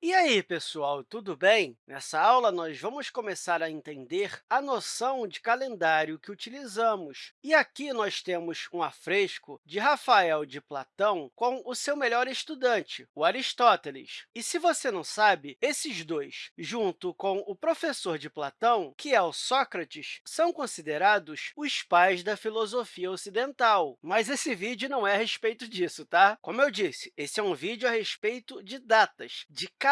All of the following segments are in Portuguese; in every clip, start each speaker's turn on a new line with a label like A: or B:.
A: E aí, pessoal, tudo bem? Nessa aula, nós vamos começar a entender a noção de calendário que utilizamos. E aqui nós temos um afresco de Rafael de Platão com o seu melhor estudante, o Aristóteles. E se você não sabe, esses dois, junto com o professor de Platão, que é o Sócrates, são considerados os pais da filosofia ocidental. Mas esse vídeo não é a respeito disso, tá? Como eu disse, esse é um vídeo a respeito de datas, de calendário,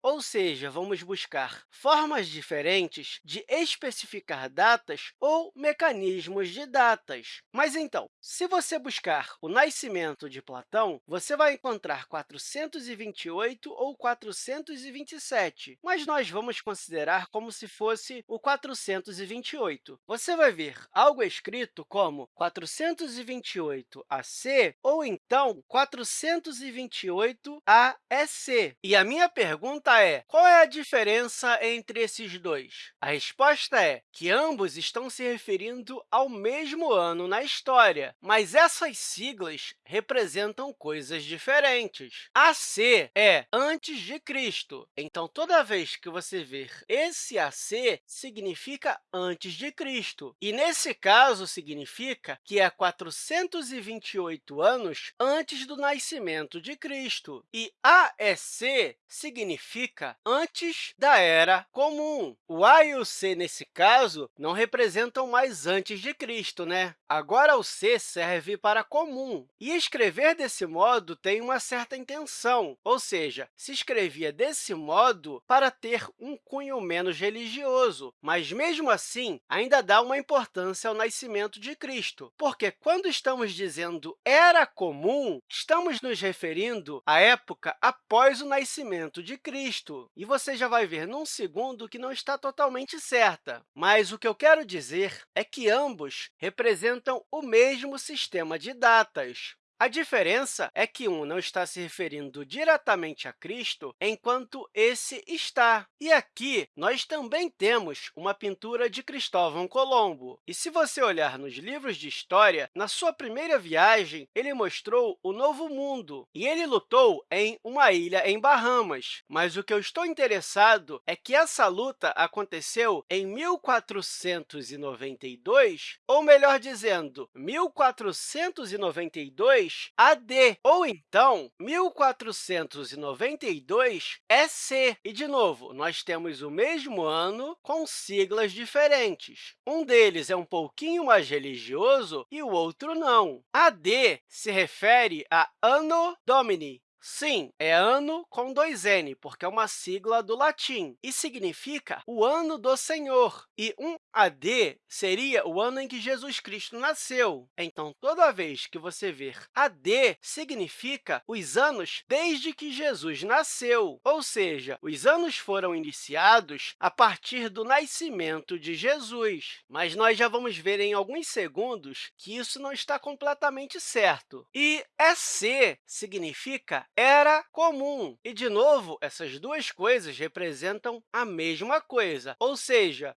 A: ou seja, vamos buscar formas diferentes de especificar datas ou mecanismos de datas. Mas, então, se você buscar o nascimento de Platão, você vai encontrar 428 ou 427, mas nós vamos considerar como se fosse o 428. Você vai ver algo escrito como 428 AC ou, então, 428 AEC. E a minha pergunta é, qual é a diferença entre esses dois? A resposta é que ambos estão se referindo ao mesmo ano na história, mas essas siglas representam coisas diferentes. AC é antes de Cristo, então, toda vez que você ver esse AC, significa antes de Cristo. E, nesse caso, significa que é 428 anos antes do nascimento de Cristo. E AEC significa antes da Era Comum. O A e o C, nesse caso, não representam mais antes de Cristo, né? Agora, o C serve para comum. E escrever desse modo tem uma certa intenção, ou seja, se escrevia desse modo para ter um cunho menos religioso, mas, mesmo assim, ainda dá uma importância ao nascimento de Cristo, porque, quando estamos dizendo era comum, estamos nos referindo à época após o nascimento nascimento de Cristo. E você já vai ver num segundo que não está totalmente certa. Mas o que eu quero dizer é que ambos representam o mesmo sistema de datas. A diferença é que um não está se referindo diretamente a Cristo, enquanto esse está. E aqui, nós também temos uma pintura de Cristóvão Colombo. E se você olhar nos livros de história, na sua primeira viagem, ele mostrou o Novo Mundo, e ele lutou em uma ilha em Bahamas. Mas o que eu estou interessado é que essa luta aconteceu em 1492, ou melhor dizendo, 1492, AD, ou então 1492 EC. E, de novo, nós temos o mesmo ano com siglas diferentes. Um deles é um pouquinho mais religioso e o outro não. AD se refere a Anno Domini, Sim, é ano com dois N, porque é uma sigla do latim, e significa o ano do Senhor. E um AD seria o ano em que Jesus Cristo nasceu. Então, toda vez que você ver AD, significa os anos desde que Jesus nasceu, ou seja, os anos foram iniciados a partir do nascimento de Jesus. Mas nós já vamos ver em alguns segundos que isso não está completamente certo. E EC significa era comum. E, de novo, essas duas coisas representam a mesma coisa, ou seja,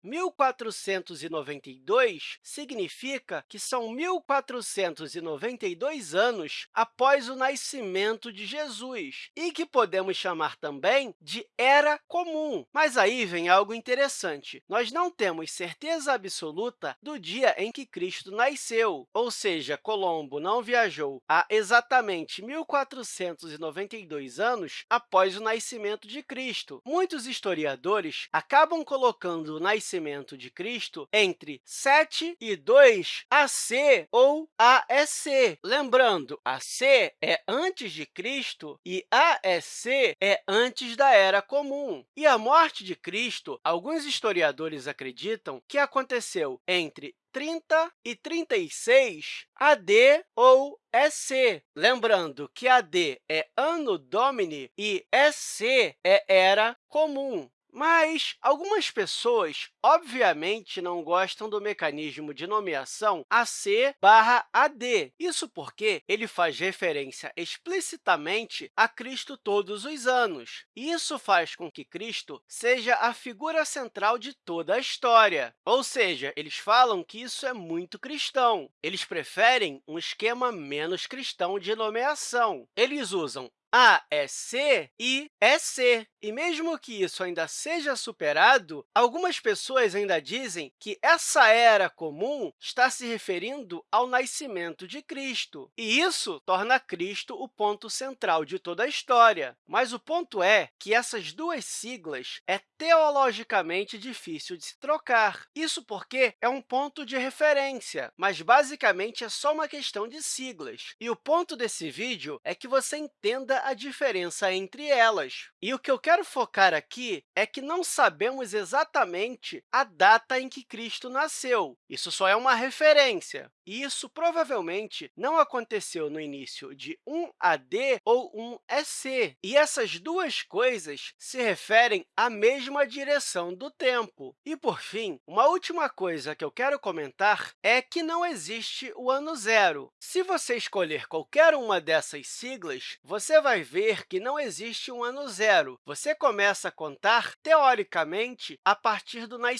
A: 1492 significa que são 1492 anos após o nascimento de Jesus, e que podemos chamar também de Era Comum. Mas aí vem algo interessante. Nós não temos certeza absoluta do dia em que Cristo nasceu, ou seja, Colombo não viajou há exatamente 1492 92 anos após o nascimento de Cristo. Muitos historiadores acabam colocando o nascimento de Cristo entre 7 e 2 AC ou AEC. Lembrando, AC é antes de Cristo e AEC é antes da Era Comum. E a morte de Cristo, alguns historiadores acreditam que aconteceu entre 30 e 36 AD ou EC. Lembrando que AD é Anno Domini e EC é Era Comum. Mas algumas pessoas, obviamente, não gostam do mecanismo de nomeação AC barra AD. Isso porque ele faz referência explicitamente a Cristo todos os anos. Isso faz com que Cristo seja a figura central de toda a história. Ou seja, eles falam que isso é muito cristão. Eles preferem um esquema menos cristão de nomeação. Eles usam A é C e é C. E mesmo que isso ainda seja superado, algumas pessoas ainda dizem que essa era comum está se referindo ao nascimento de Cristo. E isso torna Cristo o ponto central de toda a história. Mas o ponto é que essas duas siglas é teologicamente difícil de se trocar. Isso porque é um ponto de referência, mas basicamente é só uma questão de siglas. E o ponto desse vídeo é que você entenda a diferença entre elas. E o que eu quero focar aqui é que não sabemos exatamente a data em que Cristo nasceu. Isso só é uma referência. E isso provavelmente não aconteceu no início de um AD ou um EC. E essas duas coisas se referem à mesma direção do tempo. E, por fim, uma última coisa que eu quero comentar é que não existe o ano zero. Se você escolher qualquer uma dessas siglas, você vai ver que não existe um ano zero. Você começa a contar, teoricamente, a partir do nascimento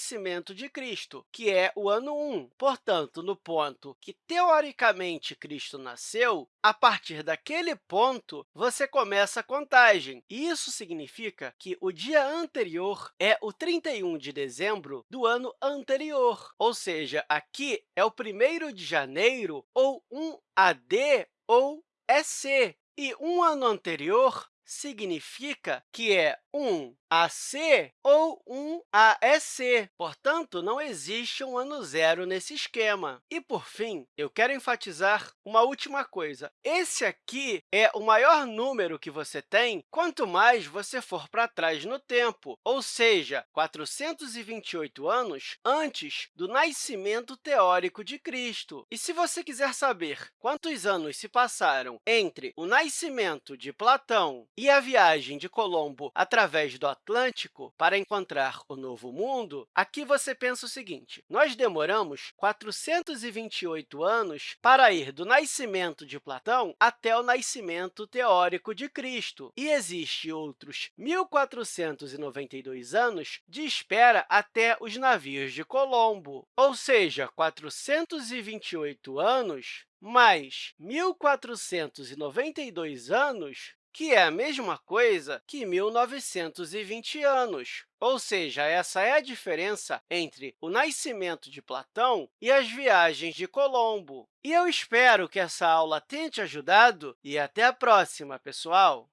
A: de Cristo, que é o ano 1. Portanto, no ponto que, teoricamente, Cristo nasceu, a partir daquele ponto, você começa a contagem. Isso significa que o dia anterior é o 31 de dezembro do ano anterior, ou seja, aqui é o 1 de janeiro ou um AD ou EC. E um ano anterior significa que é um AC ou um AEC. Portanto, não existe um ano zero nesse esquema. E, por fim, eu quero enfatizar uma última coisa. Esse aqui é o maior número que você tem quanto mais você for para trás no tempo, ou seja, 428 anos antes do nascimento teórico de Cristo. E se você quiser saber quantos anos se passaram entre o nascimento de Platão e a viagem de Colombo através do Atlântico para encontrar o Novo Mundo, aqui você pensa o seguinte, nós demoramos 428 anos para ir do nascimento de Platão até o nascimento teórico de Cristo, e existe outros 1.492 anos de espera até os navios de Colombo, ou seja, 428 anos mais 1.492 anos que é a mesma coisa que 1920 anos. Ou seja, essa é a diferença entre o nascimento de Platão e as viagens de Colombo. E eu espero que essa aula tenha te ajudado e até a próxima, pessoal!